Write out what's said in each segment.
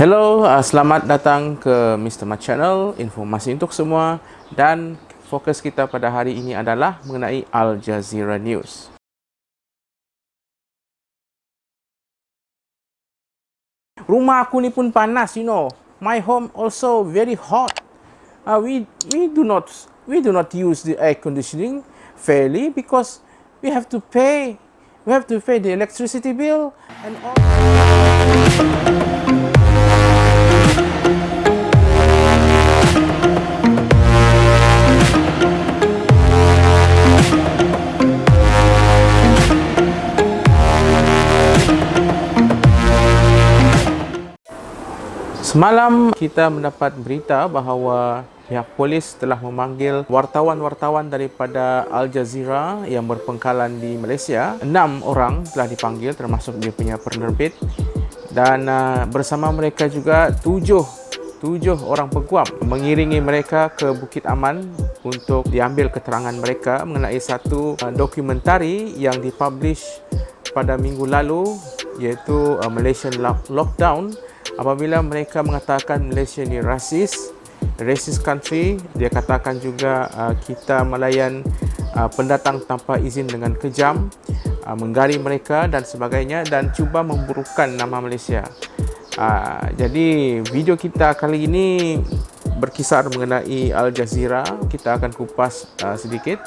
Hello, uh, selamat datang ke Mr. Mat Channel, informasi untuk semua dan fokus kita pada hari ini adalah mengenai Al Jazeera News. Rumah aku ni pun panas, you know. My home also very hot. Uh, we we do not we do not use the air conditioning fairly because we have to pay we have to pay the electricity bill and all Semalam kita mendapat berita bahawa pihak polis telah memanggil wartawan-wartawan daripada Al Jazeera yang berpengkalan di Malaysia. Enam orang telah dipanggil termasuk dia punya penerbit dan uh, bersama mereka juga tujuh tujuh orang peguam mengiringi mereka ke Bukit Aman untuk diambil keterangan mereka mengenai satu uh, dokumentari yang dipublish pada minggu lalu iaitu uh, Malaysian Lockdown apabila mereka mengatakan Malaysia ni rasis racist country dia katakan juga uh, kita melayan uh, pendatang tanpa izin dengan kejam uh, menggari mereka dan sebagainya dan cuba memburukan nama Malaysia. Uh, jadi video kita kali ini berkisar mengenai Al Jazeera. Kita akan kupas uh, sedikit.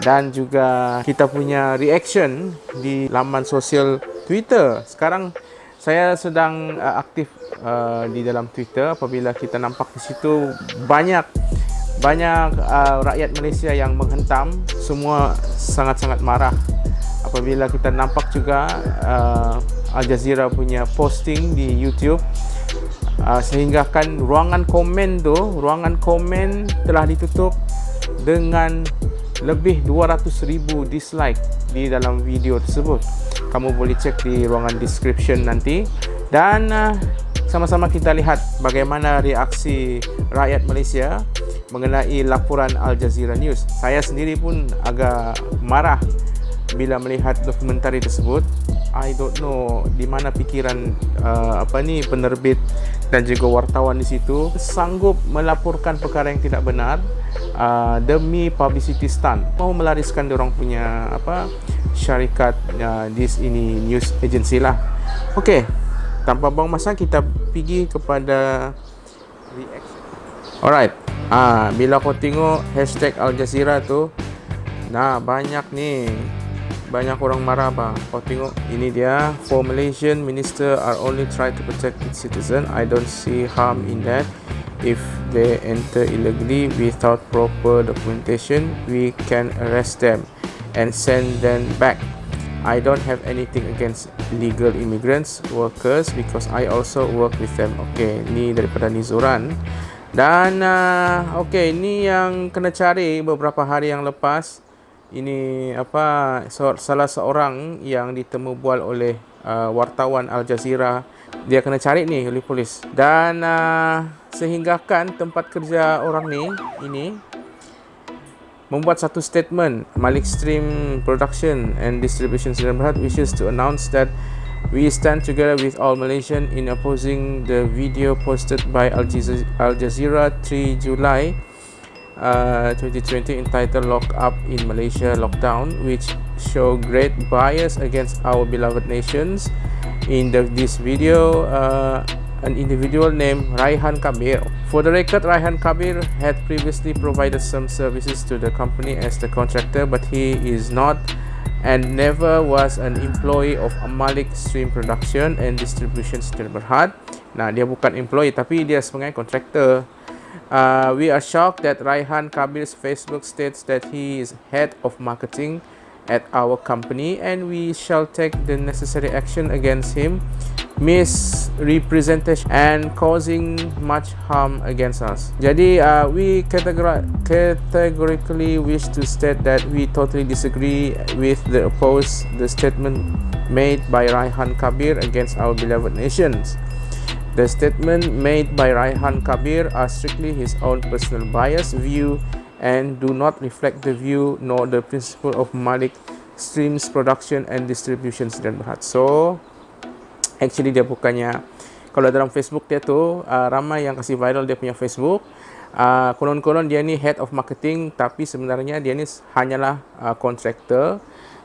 Dan juga kita punya reaction di laman sosial Twitter. Sekarang saya sedang uh, aktif uh, di dalam Twitter. Apabila kita nampak di situ banyak banyak uh, rakyat Malaysia yang menghentam. Semua sangat-sangat marah. Apabila kita nampak juga uh, Al Jazeera punya posting di YouTube uh, sehingga kan ruangan komen tu ruangan komen telah ditutup dengan lebih 200,000 dislike di dalam video tersebut kamu boleh cek di ruangan description nanti dan uh, sama-sama kita lihat bagaimana reaksi rakyat Malaysia mengenai laporan Al Jazeera News. Saya sendiri pun agak marah bila melihat dokumentari tersebut. I don't know di mana pikiran uh, apa ni penerbit dan juga wartawan di situ sanggup melaporkan perkara yang tidak benar uh, demi publicity stunt. Mau melariskan orang punya apa syarikat uh, this ini news agency lah. Okey. Tanpa buang masa kita pergi kepada. Alright. Ah, bila kau tengok hashtag Al Jazeera tu, nah banyak ni banyak orang marah bah. Kau tengok ini dia for Malaysian minister are only try to protect its citizen. I don't see harm in that. If they enter illegally without proper documentation, we can arrest them and send them back. I don't have anything against legal immigrants workers because I also work with them. Okay, ni daripada Nizuran. Dan uh, okay, ni yang kena cari beberapa hari yang lepas ini apa salah seorang yang ditemu bual oleh uh, wartawan Al Jazeera. Dia kena cari ni oleh polis. Dan uh, sehinggakan tempat kerja orang ni ini membuat satu statement. Malik Stream Production and Distribution Sdn Bhd wishes to announce that we stand together with all Malaysian in opposing the video posted by Al Jazeera 3 July uh, 2020 entitled Lock Up in Malaysia Lockdown which show great bias against our beloved nations in the, this video uh, an individual named Raihan Kabir. For the record, Raihan Kabir had previously provided some services to the company as the contractor but he is not and never was an employee of Amalik Stream Production and Distribution Sdn Berhad. Nah, dia bukan employee tapi dia sebagai contractor. Uh, we are shocked that Raihan Kabir's Facebook states that he is head of marketing at our company and we shall take the necessary action against him misrepresentation and causing much harm against us. Jadi uh, we categor categorically wish to state that we totally disagree with the oppose the statement made by Raihan Kabir against our beloved nations. The statement made by Raihan Kabir are strictly his own personal bias view and do not reflect the view nor the principle of Malik Streams Production and Distribution Sdn Bhd. So, actually dia bukannya kalau dalam Facebook dia tu uh, ramai yang kasih viral dia punya Facebook uh, konon-konon dia ni head of marketing tapi sebenarnya dia ni hanyalah uh, contractor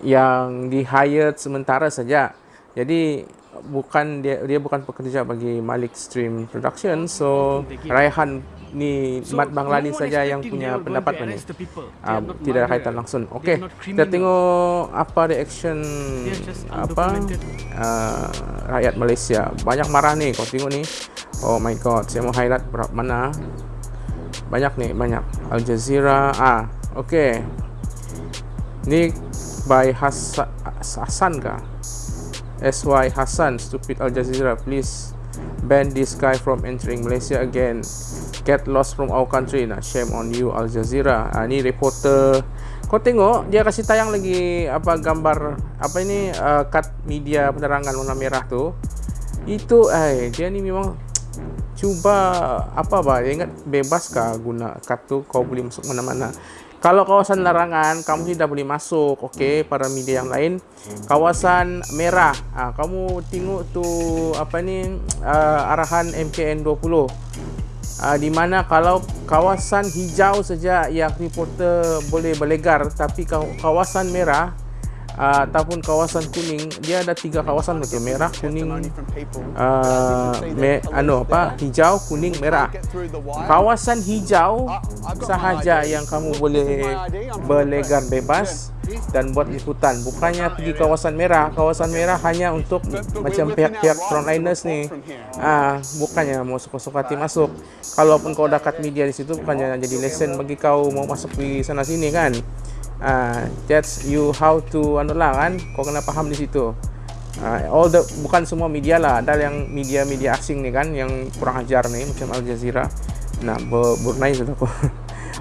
yang di hired sementara saja jadi bukan dia dia bukan pekerja bagi Malik Stream Production so Raihan ni Mat Bangladesh saja yang punya pendapat ni uh, tidak ada kaitan langsung. Okey kita tengok apa reaction apa uh, rakyat Malaysia. Banyak marah ni kau tengok ni. Oh my god saya mau highlight berapa mana. Banyak ni banyak. Al Jazeera ah okey ni by Hasan Hasan kah SY Hassan, stupid Al Jazeera, please ban this guy from entering Malaysia again. Get lost from our country. Nah, shame on you Al Jazeera. Ah, ni reporter. Kau tengok dia kasih tayang lagi apa gambar apa ini uh, cut media penerangan warna merah tu. Itu eh dia ni memang cuba apa dia ingat bebas kah guna cut tu kau boleh masuk mana-mana. Kalau kawasan larangan, kamu tidak boleh masuk. Okey, para media yang lain. Kawasan merah, ha, kamu tengok tu apa ni uh, arahan MKN 20. Uh, di mana kalau kawasan hijau saja yang reporter boleh berlegar tapi kawasan merah uh, ataupun kawasan kuning dia ada tiga kawasan betul merah kuning uh, me, anu apa? Hijau kuning merah. Kawasan hijau sahaja yang kamu boleh berlegar bebas dan buat liputan. Bukannya pergi kawasan merah. Kawasan merah hanya untuk macam pihak-pihak frontliners ni. Ah bukannya mau suka-suka hati masuk. Kalaupun kau dekat media di situ bukannya jadi lesson bagi kau mau masuk di sana sini kan uh, that's you how to anu lah kan kau kena faham di situ. Uh, all the bukan semua media lah ada yang media-media asing ni kan yang kurang ajar ni macam Al Jazeera. Nah bernai sudah aku.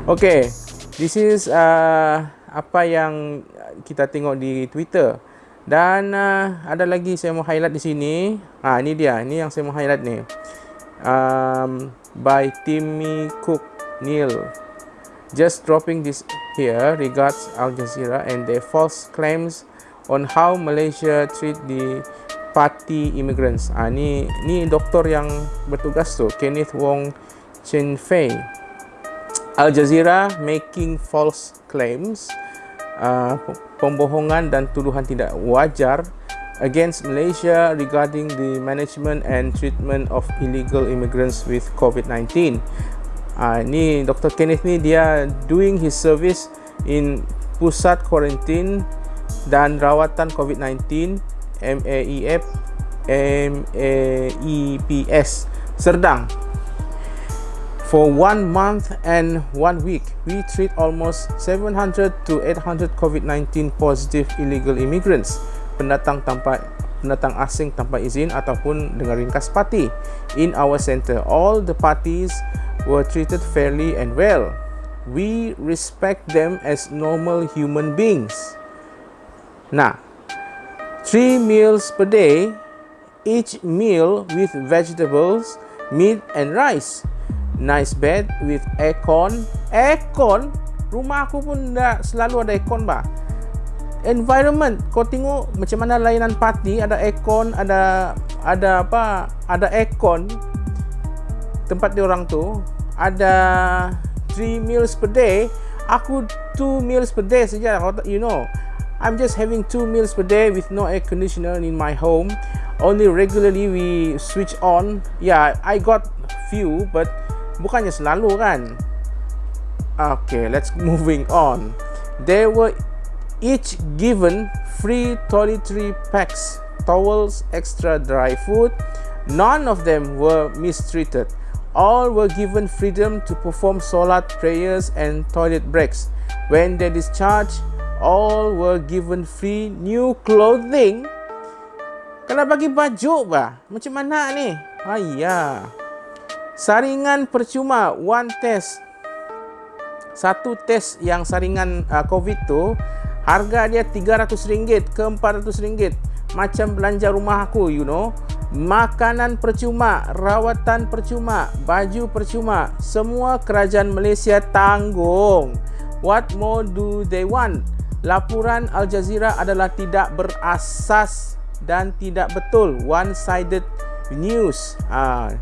Okay this is uh, apa yang kita tengok di Twitter. Dan uh, ada lagi saya mau highlight di sini. Ah ini dia ini yang saya mau highlight ni. Um, by Timmy Cook Neil just dropping this here regards Al Jazeera and their false claims on how Malaysia treat the party immigrants. Ah ni ni doktor yang bertugas tu Kenneth Wong Chen Fei. Al Jazeera making false claims uh, pembohongan dan tuduhan tidak wajar against Malaysia regarding the management and treatment of illegal immigrants with COVID-19. Uh, ni Dr. Kenneth ni dia doing his service in pusat quarantine dan rawatan COVID-19 MAEF MAEPS Serdang for one month and one week we treat almost 700 to 800 COVID-19 positive illegal immigrants pendatang tanpa pendatang asing tanpa izin ataupun dengan ringkas parti in our center all the parties were treated fairly and well. We respect them as normal human beings. Nah, three meals per day, each meal with vegetables, meat and rice. Nice bed with aircon. Aircon? Rumah aku pun dah selalu ada aircon bah. Environment, kau tengok macam mana layanan parti ada aircon, ada ada apa? Ada aircon tempat dia orang tu. Ada 3 meals per day. Aku 2 meals per day saja. You know I'm just having 2 meals per day with no air conditioner in my home. Only regularly we switch on. Yeah I got few but bukannya selalu kan? Okay let's moving on. They were each given free toiletry packs towels extra dry food none of them were mistreated all were given freedom to perform solat prayers and toilet breaks. When they discharged, all were given free new clothing. Kena bagi baju ba? Macam mana ni? Ayah. Saringan percuma one test. Satu test yang saringan uh, COVID tu harga dia RM300 ke RM400. Macam belanja rumah aku, you know makanan percuma, rawatan percuma, baju percuma, semua kerajaan Malaysia tanggung. What more do they want? Laporan Al Jazeera adalah tidak berasas dan tidak betul, one sided news. Uh,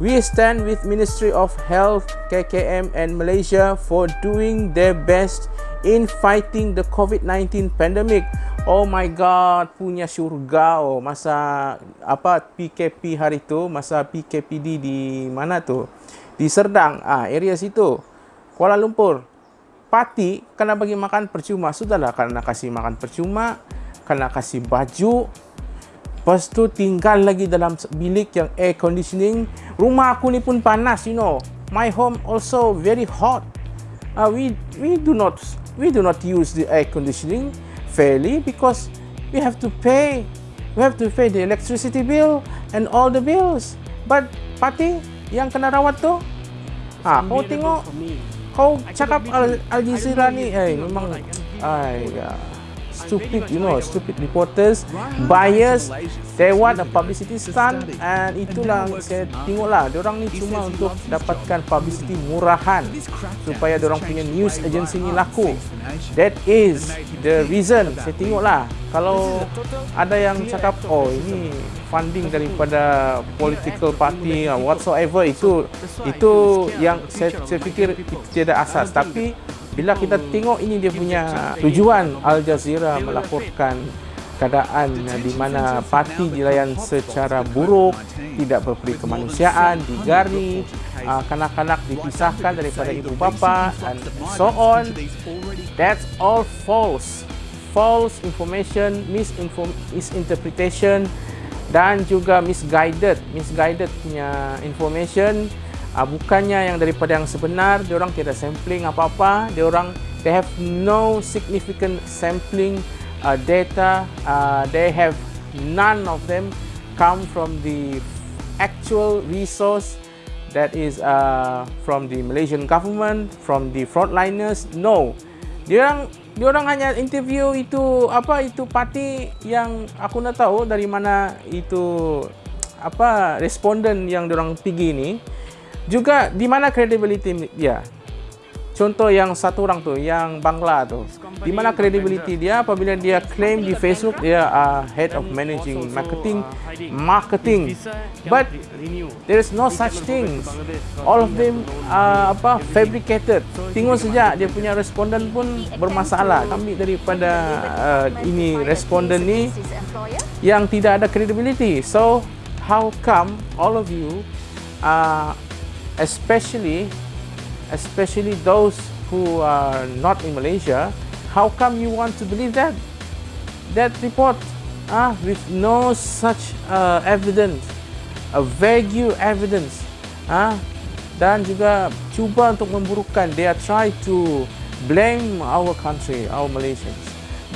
we stand with Ministry of Health, KKM and Malaysia for doing their best in fighting the COVID-19 pandemic. Oh my god, punya syurga oh masa apa PKP hari tu, masa PKPD di mana tu? Di Serdang, ah area situ. Kuala Lumpur. Parti kena bagi makan percuma. Sudahlah kena kasih makan percuma, kena kasih baju. Lepas tu tinggal lagi dalam bilik yang air conditioning. Rumah aku ni pun panas, you know. My home also very hot. Uh, we we do not we do not use the air conditioning fairly because we have to pay we have to pay the electricity bill and all the bills. But pati yang kena rawat tu ha kau tengok kau cakap Al, Al Jazeera ni eh memang ai ya stupid you know stupid reporters bias they want a publicity stunt and itulah saya tengoklah orang ni cuma untuk dapatkan publicity murahan supaya orang punya news agency ni laku. That is the reason saya tengoklah kalau ada yang cakap oh ini funding daripada political party whatsoever itu itu yang saya, saya fikir tidak asas. Tapi bila kita tengok ini dia punya tujuan Al Jazeera melaporkan keadaan di mana parti dilayan secara buruk, tidak berperi kemanusiaan, digari, uh, kanak-kanak dipisahkan daripada ibu bapa dan so on. That's all false. False information, misinterpretation dan juga misguided, misguided punya information uh, bukannya yang daripada yang sebenar dia orang tidak sampling apa-apa. Dia orang they have no significant sampling uh, data uh, they have none of them come from the actual resource that is uh, from the Malaysian government from the frontliners no. Dia orang dia orang hanya interview itu apa itu parti yang aku nak tahu dari mana itu apa responden yang dia orang pergi ni juga di mana credibility dia contoh yang satu orang tu yang Bangla tu. Di mana credibility dia apabila dia claim di Facebook dia uh, head of managing marketing marketing. But there is no such thing. all of them uh, apa fabricated. Tengok saja dia punya responden pun bermasalah. Kami daripada uh, ini responden ni yang tidak ada credibility. So how come all of you uh, especially especially those who are not in Malaysia how come you want to believe that? That report ah with no such uh, evidence a vague evidence ah dan juga cuba untuk memburukkan they are try to blame our country our Malaysians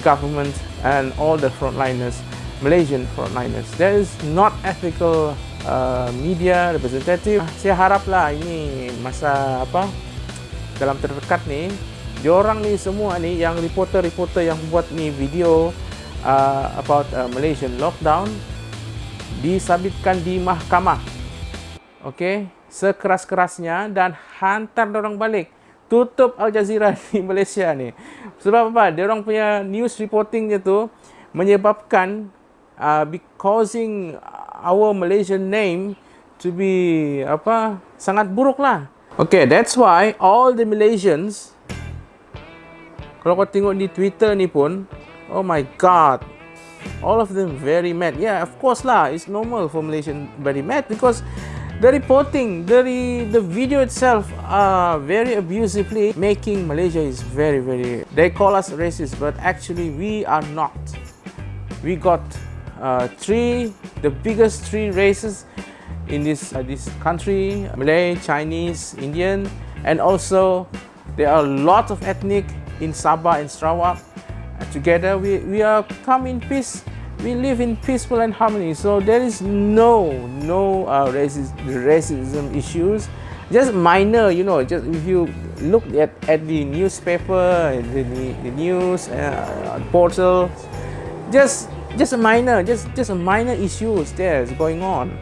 government and all the frontliners Malaysian frontliners. There is not ethical Uh, media representative saya haraplah ini masa apa dalam terdekat ni diorang ni semua ni yang reporter-reporter yang buat ni video uh, about uh, Malaysian lockdown disabitkan di mahkamah. Okey? Sekeras-kerasnya dan hantar orang balik. Tutup Al Jazeera di Malaysia ni. Sebab apa? Dia orang punya news reporting dia tu menyebabkan uh, causing our Malaysian name to be apa sangat buruk lah. Okay, that's why all the Malaysians kalau kau tengok di Twitter ni pun, oh my god, all of them very mad. Yeah, of course lah, it's normal for Malaysian very mad because the reporting, the the video itself are very abusively making Malaysia is very very. They call us racist, but actually we are not. We got uh, three, the biggest three races in this uh, this country: Malay, Chinese, Indian, and also there are a lot of ethnic in Sabah and Sarawak. Uh, together, we we are come in peace. We live in peaceful and harmony. So there is no no uh, racism, racism issues. Just minor, you know. Just if you look at at the newspaper, the, the news uh, portal, just just a minor, just just a minor issues there is going on.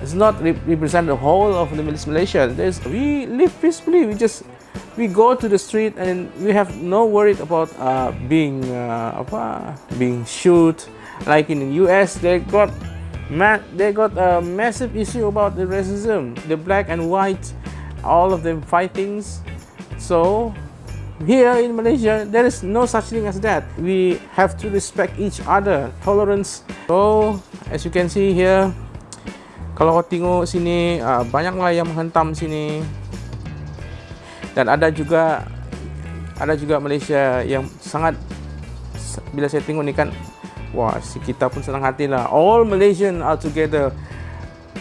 It's not re represent the whole of the Malaysia. There's, we live peacefully. We just we go to the street and we have no worry about uh, being uh, being shoot. Like in the US, they got they got a massive issue about the racism, the black and white, all of them fightings So here in Malaysia, there is no such thing as that. We have to respect each other, tolerance. So as you can see here, kalau kau tengok sini, uh, banyaklah yang menghentam sini. Dan ada juga ada juga Malaysia yang sangat bila saya tengok ni kan wah si kita pun senang hati lah all Malaysian are together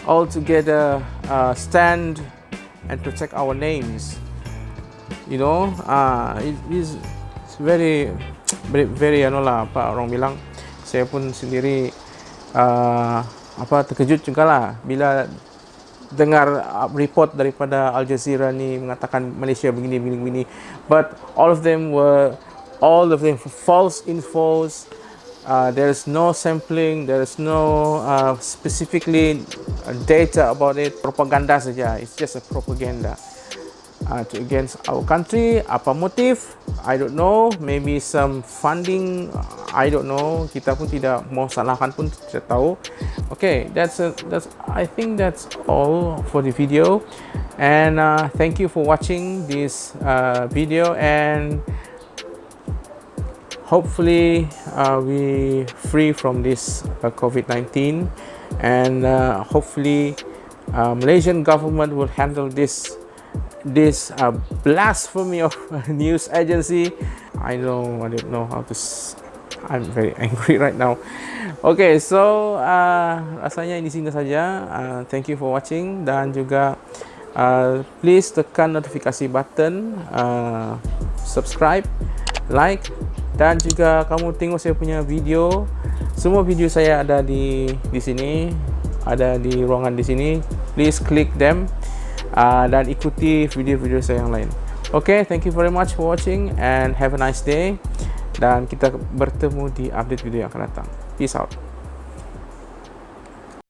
all together uh, stand and protect our names you know uh, it is very very very ano lah apa orang bilang saya pun sendiri uh, apa terkejut juga lah bila dengar report daripada Al Jazeera ni mengatakan Malaysia begini begini begini. But all of them were all of them false infos. Uh, there is no sampling there is no uh, specifically data about it propaganda saja. It's just a propaganda uh, to against our country. Apa motif? I don't know. Maybe some funding. I don't know. Kita pun tidak mau salahkan pun tidak tahu. Okay that's a, that's I think that's all for the video. And uh, thank you for watching this uh, video. And hopefully uh, we free from this uh, COVID-19 and uh, hopefully uh, Malaysian government will handle this this uh, blasphemy of news agency. I know I don't know how to I'm very angry right now. Okay so uh, rasanya di sini saja. Uh, thank you for watching. Dan juga uh, please tekan notifikasi button uh, subscribe like dan juga kamu tengok saya punya video. Semua video saya ada di di sini ada di ruangan di sini. Please click them uh, dan ikuti video-video saya yang lain. Okay, thank you very much for watching and have a nice day. Dan kita bertemu di update video yang akan datang. Peace out.